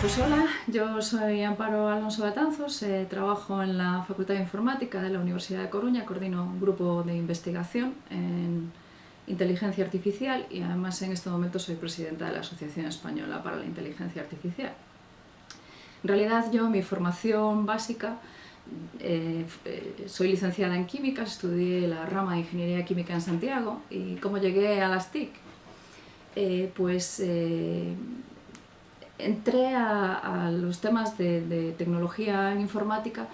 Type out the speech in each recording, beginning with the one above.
Pues hola, yo soy Amparo Alonso Batanzos, eh, trabajo en la Facultad de Informática de la Universidad de Coruña, coordino un grupo de investigación en inteligencia artificial y además en este momento soy presidenta de la Asociación Española para la Inteligencia Artificial. En realidad yo, mi formación básica, eh, eh, soy licenciada en Química, estudié la rama de Ingeniería Química en Santiago y cómo llegué a las TIC, pues entré a, los temas de, tecnología informática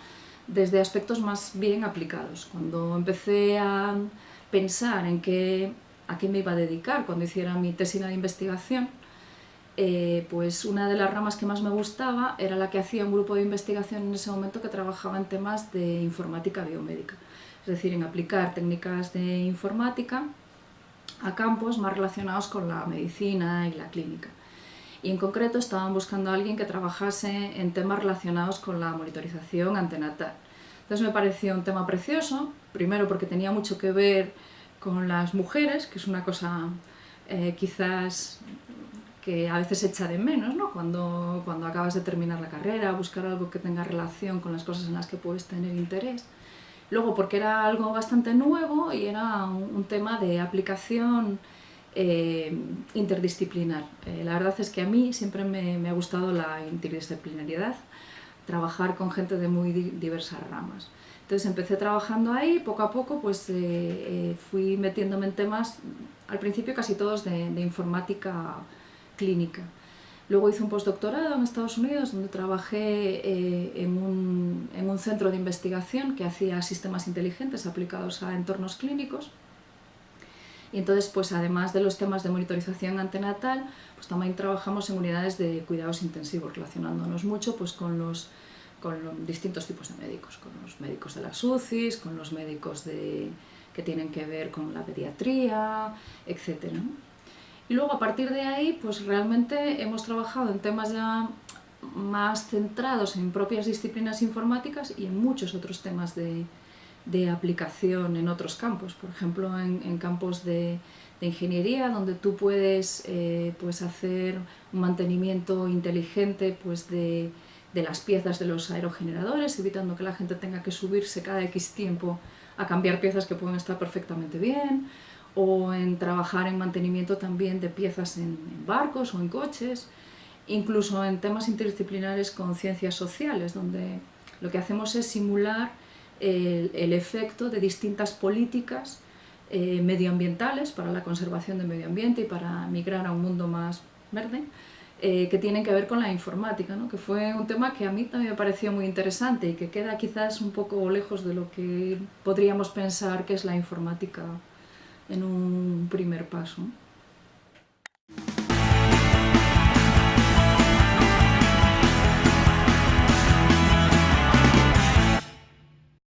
desde aspectos más bien aplicados. Cuando empecé a pensar en qué, a qué me iba a dedicar cuando hiciera mi tesis de investigación, eh, pues una de las ramas que más me gustaba era la que hacía un grupo de investigación en ese momento que trabajaba en temas de informática biomédica, es decir, en aplicar técnicas de informática a campos más relacionados con la medicina y la clínica y en concreto estaban buscando a alguien que trabajase en temas relacionados con la monitorización antenatal. Entonces me pareció un tema precioso, primero porque tenía mucho que ver con las mujeres, que es una cosa eh, quizás que a veces se echa de menos, ¿no? cuando, cuando acabas de terminar la carrera, buscar algo que tenga relación con las cosas en las que puedes tener interés. Luego porque era algo bastante nuevo y era un tema de aplicación eh, interdisciplinar. Eh, la verdad es que a mí siempre me, ha gustado la interdisciplinariedad, trabajar con gente de muy diversas ramas. Entonces empecé trabajando ahí, poco a poco pues eh, fui metiéndome en temas, al principio casi todos de, informática clínica. Luego hice un postdoctorado en Estados Unidos donde trabajé en, un, en un centro de investigación que hacía sistemas inteligentes aplicados a entornos clínicos y entonces, pues además de los temas de monitorización antenatal, pues también trabajamos en unidades de cuidados intensivos, relacionándonos mucho pues, con, los, con los distintos tipos de médicos, con los médicos de las UCIs, con los médicos de, que tienen que ver con la pediatría, etc. Y luego a partir de ahí, pues realmente hemos trabajado en temas ya más centrados en propias disciplinas informáticas y en muchos otros temas de, de aplicación en otros campos, por ejemplo en, campos de, ingeniería donde tú puedes eh, pues hacer un mantenimiento inteligente pues de, las piezas de los aerogeneradores, evitando que la gente tenga que subirse cada X tiempo a cambiar piezas que pueden estar perfectamente bien, o en trabajar en mantenimiento también de piezas en, en barcos o en coches, incluso en temas interdisciplinares con ciencias sociales, donde lo que hacemos es simular el, efecto de distintas políticas eh, medioambientales para la conservación del medio ambiente y para migrar a un mundo más verde, eh, que tienen que ver con la informática, ¿no? que fue un tema que a mí también me pareció muy interesante y que queda quizás un poco lejos de lo que podríamos pensar que es la informática en un primer paso.